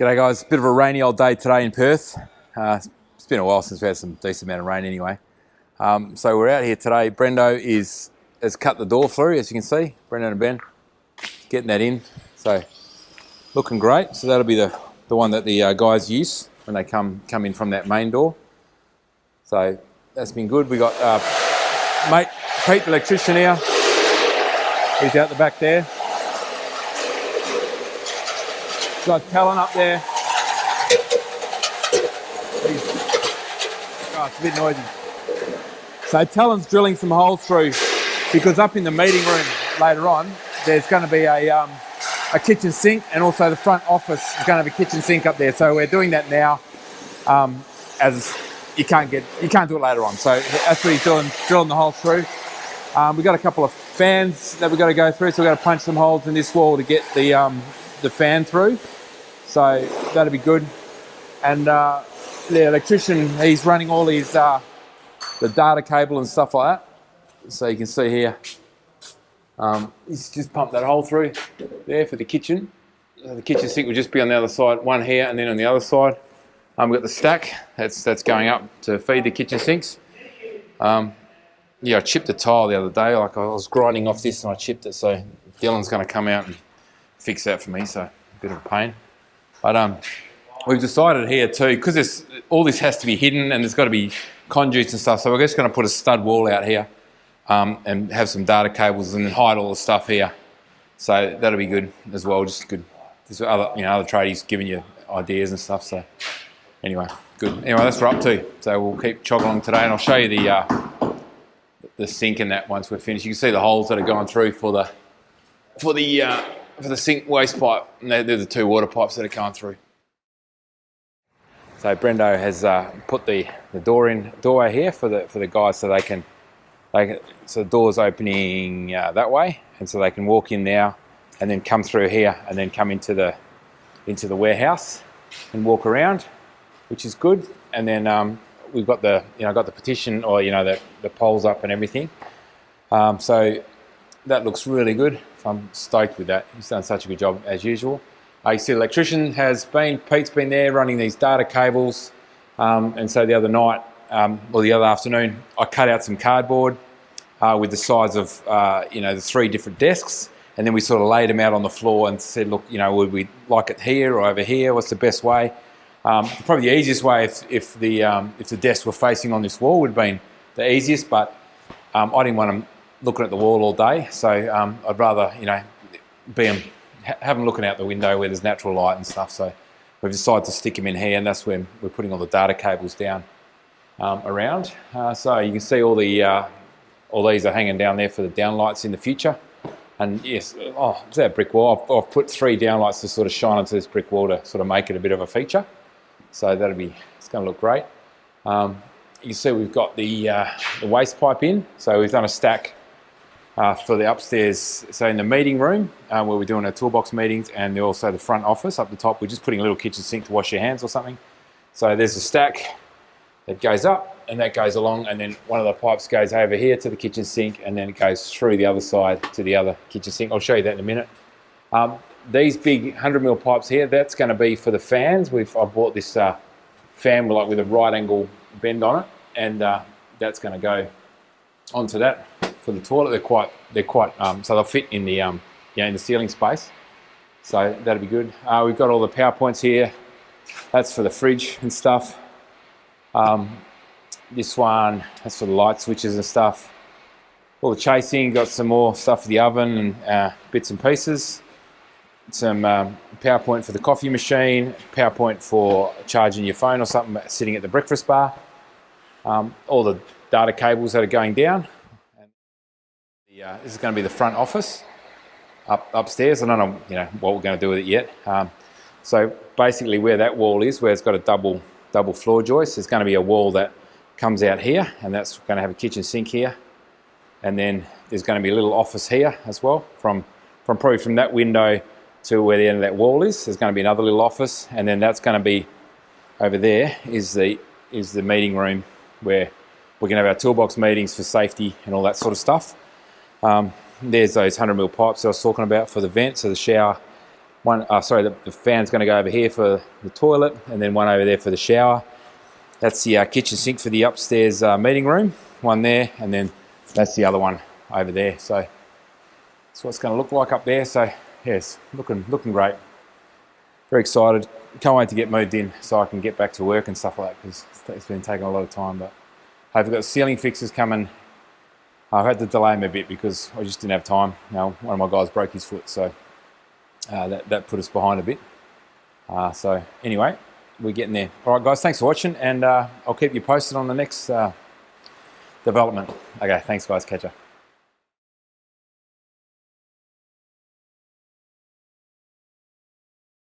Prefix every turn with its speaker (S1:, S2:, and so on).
S1: G'day guys, bit of a rainy old day today in Perth. Uh, it's been a while since we had some decent amount of rain anyway. Um, so we're out here today. Brendo is has cut the door through, as you can see. Brendo and Ben getting that in. So looking great. So that'll be the, the one that the uh, guys use when they come come in from that main door. So that's been good. We got uh, mate Pete, the electrician here. He's out the back there. Got Talon up there. Oh, it's a bit noisy. So Talon's drilling some holes through because up in the meeting room later on, there's going to be a, um, a kitchen sink and also the front office is going to have a kitchen sink up there. So we're doing that now um, as you can't get, you can't do it later on. So that's what he's doing, drilling the holes through. Um, we've got a couple of fans that we've got to go through. So we've got to punch some holes in this wall to get the, um, the fan through. So that'll be good. And uh, the electrician, he's running all his, uh, the data cable and stuff like that. So you can see here, um, he's just pumped that hole through there for the kitchen. The kitchen sink will just be on the other side, one here and then on the other side. Um, we've got the stack that's that's going up to feed the kitchen sinks. Um, yeah, I chipped the tile the other day. Like I was grinding off this and I chipped it. So Dylan's going to come out and fix that for me. So a bit of a pain. But um, we've decided here too, because all this has to be hidden and there's got to be conduits and stuff. So we're just going to put a stud wall out here um, and have some data cables and hide all the stuff here. So that'll be good as well. Just good. There's other, you know, other tradies giving you ideas and stuff. So anyway, good. Anyway, that's what we're up to. So we'll keep chogging along today, and I'll show you the uh, the sink and that once we're finished. You can see the holes that are going through for the for the uh, for the sink waste pipe. And they're, they're the two water pipes that are coming through. So Brendo has uh, put the, the door in doorway here for the for the guys so they can they can, so the door's opening uh, that way and so they can walk in now and then come through here and then come into the into the warehouse and walk around which is good and then um, we've got the you know got the petition or you know the, the poles up and everything um, so that looks really good I'm stoked with that he's done such a good job as usual the electrician has been, Pete's been there running these data cables. Um, and so the other night, um, or the other afternoon, I cut out some cardboard uh, with the size of, uh, you know, the three different desks. And then we sort of laid them out on the floor and said, look, you know, would we like it here or over here? What's the best way? Um, probably the easiest way if, if, the, um, if the desks were facing on this wall would have been the easiest, but um, I didn't want them looking at the wall all day. So um, I'd rather, you know, be them have them looking out the window where there's natural light and stuff. So we've decided to stick them in here and that's when we're putting all the data cables down um, around. Uh, so you can see all the uh, all these are hanging down there for the downlights in the future. And yes, oh, that brick wall. I've, I've, put three downlights to sort of shine into this brick wall to sort of make it a bit of a feature. So that'll be, it's going to look great. Um, you see we've got the, uh, the waste pipe in. So we've done a stack uh, for the upstairs, so in the meeting room uh, where we're doing our toolbox meetings and also the front office up the top, we're just putting a little kitchen sink to wash your hands or something. So there's a stack that goes up and that goes along and then one of the pipes goes over here to the kitchen sink and then it goes through the other side to the other kitchen sink. I'll show you that in a minute. Um, these big 100 mil pipes here, that's going to be for the fans. We've I bought this uh, fan like, with a right angle bend on it and uh, that's going to go onto that for the toilet. They're quite, they're quite, um, so they'll fit in the, um, yeah, in the ceiling space. So that'll be good. Uh, we've got all the power points here. That's for the fridge and stuff. Um, this one, that's for the light switches and stuff. All the chasing, got some more stuff for the oven and uh, bits and pieces. Some um, power point for the coffee machine, power point for charging your phone or something sitting at the breakfast bar. Um, all the data cables that are going down. Uh, this is going to be the front office up upstairs. I don't know, you know what we're going to do with it yet. Um, so basically, where that wall is, where it's got a double double floor joist, there's going to be a wall that comes out here, and that's going to have a kitchen sink here, and then there's going to be a little office here as well. From from probably from that window to where the end of that wall is, there's going to be another little office, and then that's going to be over there is the is the meeting room where we're going to have our toolbox meetings for safety and all that sort of stuff. Um, there's those 100 mil pipes I was talking about for the vent, so the shower One, uh, sorry, the, the fan's going to go over here for the toilet, and then one over there for the shower. That's the uh, kitchen sink for the upstairs uh, meeting room. One there, and then that's the other one over there. So that's what it's going to look like up there. So yes, looking looking great. Very excited. Can't wait to get moved in so I can get back to work and stuff like that because it's been taking a lot of time. But I've got ceiling fixes coming. I've had to delay them a bit because I just didn't have time. You know, one of my guys broke his foot, so uh, that, that put us behind a bit. Uh, so anyway, we're getting there. All right, guys, thanks for watching, and uh, I'll keep you posted on the next uh, development. Okay, thanks, guys. Catch ya.